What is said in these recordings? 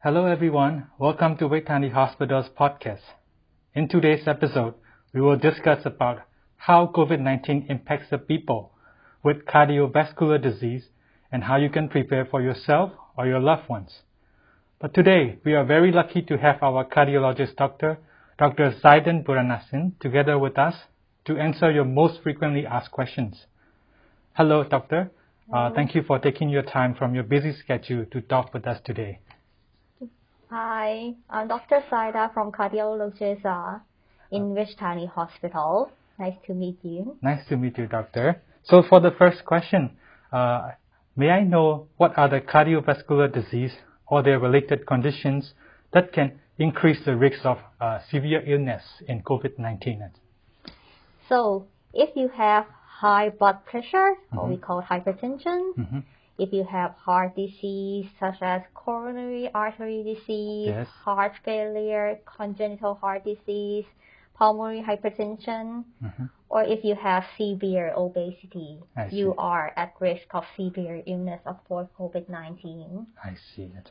Hello everyone, welcome to Vejthani Hospital's podcast. In today's episode, we will discuss about how COVID-19 impacts the people with cardiovascular disease and how you can prepare for yourself or your loved ones. But today, we are very lucky to have our cardiologist doctor, Dr. Zaidan Buranasin, together with us to answer your most frequently asked questions. Hello, doctor. Uh, thank you for taking your time from your busy schedule to talk with us today. Hi, I'm Dr. Saida from Cardiologist uh, in Vejthani Hospital. Nice to meet you. Nice to meet you, doctor. So for the first question, uh, may I know what are the cardiovascular disease or their related conditions that can increase the risk of uh, severe illness in COVID-19? So if you have high blood pressure, Mm-hmm. what we call hypertension, Mhm. If you have heart disease such as coronary artery disease, Yes. heart failure, congenital heart disease, pulmonary hypertension, Mhm. or if you have severe obesity, I you see. are at risk of severe illness of COVID-19. I see it.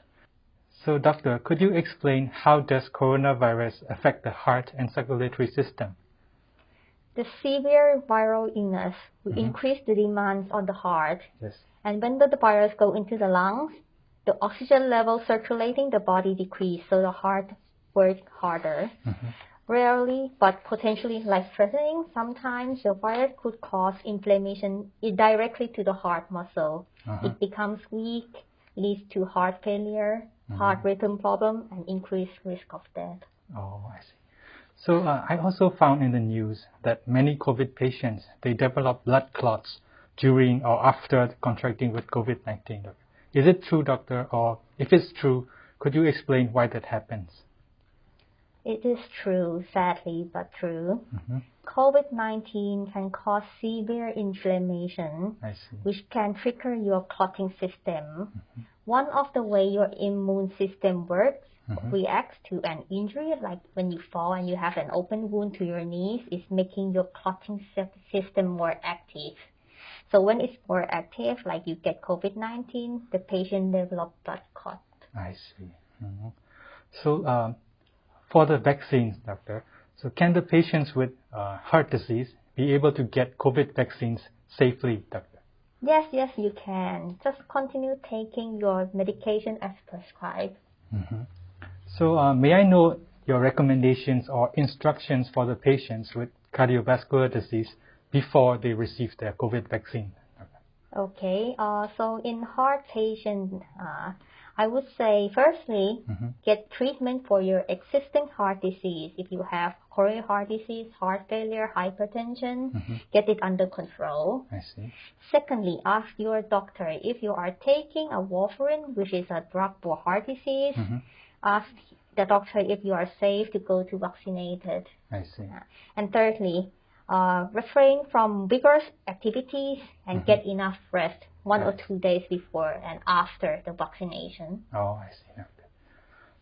So, doctor, could you explain how does coronavirus affect the heart and circulatory system? The severe viral illness will Mhm. increase the demands on the heart, Yes. and when the virus go into the lungs, the oxygen level circulating the body decrease, so the heart work harder. Mhm. Rarely, but potentially life-threatening, sometimes the virus could cause inflammation directly to the heart muscle. Uh-huh. It becomes weak, leads to heart failure, Mm-hmm. heart rhythm problem, and increased risk of death. Oh, I see. So, uh, I also found in the news that many COVID patients they develop blood clots during or after contracting with COVID-19. Is it true, doctor? Or if it's true, could you explain why that happens? It is true, sadly, but true. Mhm. COVID-19 can cause severe inflammation, which can trigger your clotting system. One of the way your immune system works Mhm. reacts to an injury, like when you fall and you have an open wound to your knees, is making your clotting sy- system more active. So when it's more active, like you get COVID-19, the patient develop blood clot. I see. Mhm. So, um, for the vaccines, doctor, so can the patients with uh, heart disease be able to get COVID vaccines safely, doctor? Yes, yes, you can. Just continue taking your medication as prescribed. So, uh, may I know your recommendations or instructions for the patients with cardiovascular disease before they receive their COVID vaccine? Okay, uh, so in heart patient, uh, I would say firstly, Mhm. get treatment for your existing heart disease. If you have coronary heart disease, heart failure, hypertension, Mhm. get it under control. I see. Secondly, ask your doctor if you are taking a warfarin, which is a drug for heart disease. Mhm. Ask the doctor if you are safe to go to vaccinated. I see. And thirdly, uh, refrain from vigorous activities and get enough rest one or two days before and after the vaccination. Oh, I see. Okay.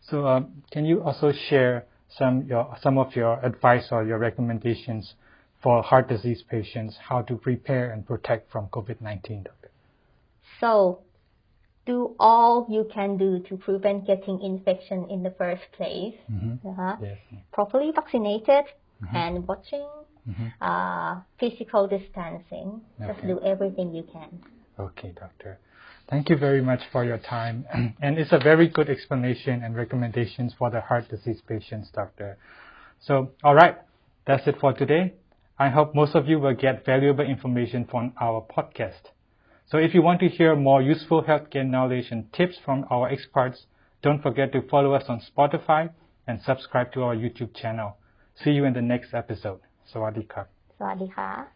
So, um, can you also share some your some of your advice or your recommendations for heart disease patients how to prepare and protect from COVID-19, doctor? So, do all you can do to prevent getting infection in the first place. Mhm. Uh-huh. Yes. Properly vaccinated and watching Mhm. uh, physical distancing. Just do everything you can. Okay, doctor. Thank you very much for your time. and it's a very good explanation and recommendations for the heart disease patients, doctor. So, all right, that's it for today. I hope most of you will get valuable information from our podcast. So if you want to hear more useful healthcare knowledge and tips from our experts, don't forget to follow us on Spotify and subscribe to our YouTube channel. See you in the next episode. Sawadee krap. สวัสดีค่ะ